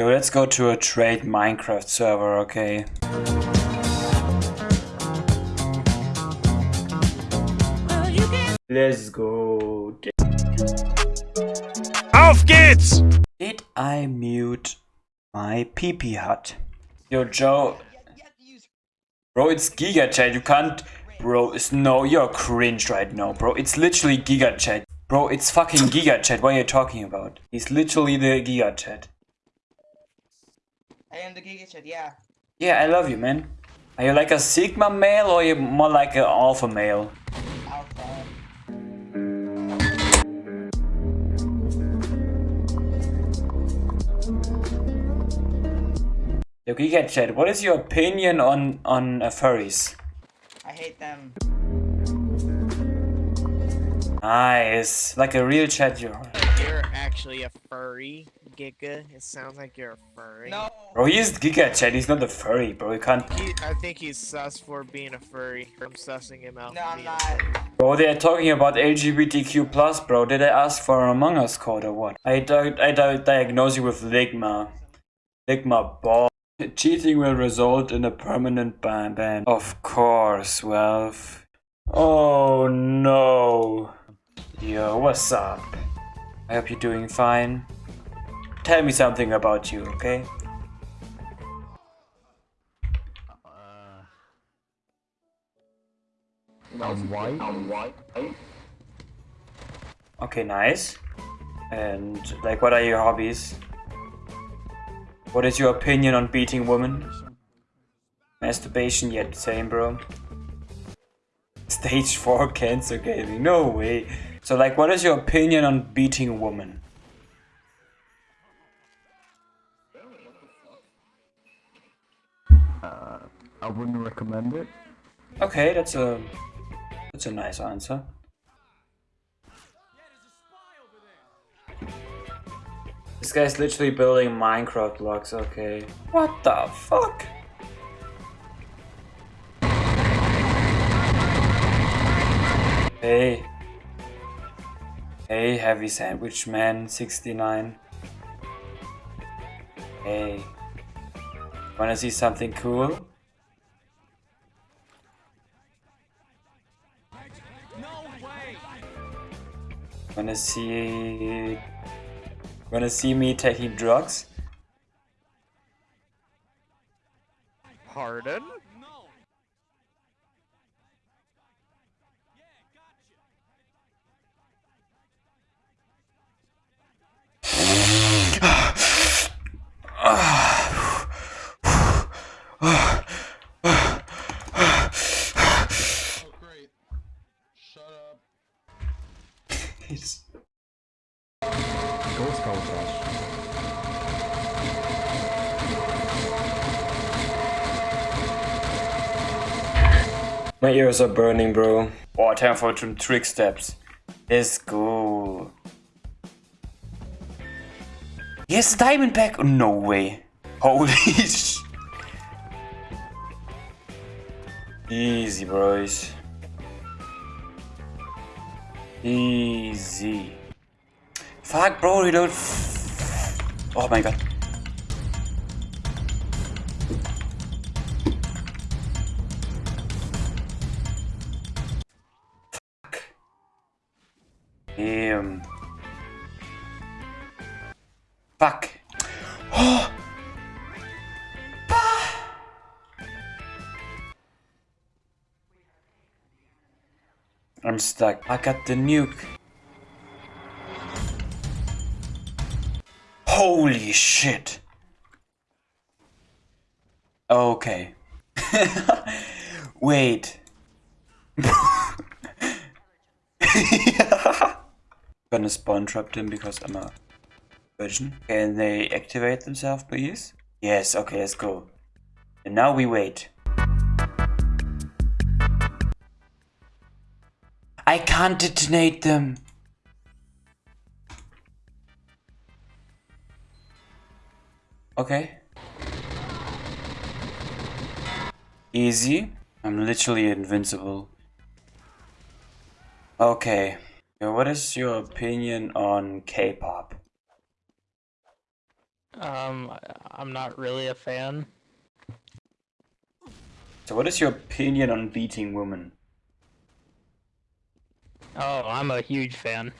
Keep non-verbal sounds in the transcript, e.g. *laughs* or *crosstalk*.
Yo, let's go to a trade Minecraft server, okay? Let's go. Auf geht's! Did I mute my PP hut? Yo, Joe. Bro, it's Giga Chad. You can't. Bro, it's no, you're cringe right now, bro. It's literally Giga Chad. Bro, it's fucking Giga Chad. What are you talking about? He's literally the Giga Chad. I am the Giga Chad, yeah. Yeah, I love you, man. Are you like a Sigma male or you more like an alpha male? Alpha. Yo, Giga Chad, what is your opinion on on uh, furries? I hate them. Nice, like a real chat, you You're actually a furry, Giga. It sounds like you're a furry. No! Bro, he is Giga Chad. He's not a furry, bro. You can't. He, I think he's sus for being a furry. I'm sussing him out. No, I'm not. Bro, they are talking about LGBTQ plus, bro. Did I ask for an Among Us code or what? I di I di diagnose you with Ligma. Ligma ball. Cheating will result in a permanent ban. ban. Of course, Wealth. Oh no. Yo, what's up? I hope you're doing fine. Tell me something about you, okay? I'm white. Okay, nice. And like, what are your hobbies? What is your opinion on beating women? Masturbation, yet same, bro. Stage 4 cancer gaming, no way. So like, what is your opinion on beating women? Uh, I wouldn't recommend it. Okay, that's a that's a nice answer. This guy's literally building Minecraft blocks, okay. What the fuck? Hey. Hey, Heavy Sandwich Man 69. Hey. Wanna see something cool? Wanna see... Wanna see me taking drugs? Pardon? *sighs* *sighs* *sighs* Ghost culture. My ears are burning, bro. Oh, time for some trick steps. Let's go. Yes, diamond pack. Oh, no way. Holy *laughs* sh. Easy, bros. Easy. Fuck, bro, don't. Oh my god. Fuck. Damn. Fuck. *gasps* Oh. I'm stuck. I got the nuke. Holy shit. Okay. *laughs* Wait. *laughs* Gonna spawn trap them because I'm a virgin. Can they activate themselves, please? Yes, okay, let's go. And now we wait. I can't detonate them. Okay. Easy. I'm literally invincible. Okay. What is your opinion on K-pop? Um, I'm not really a fan. So what is your opinion on beating women? Oh, I'm a huge fan.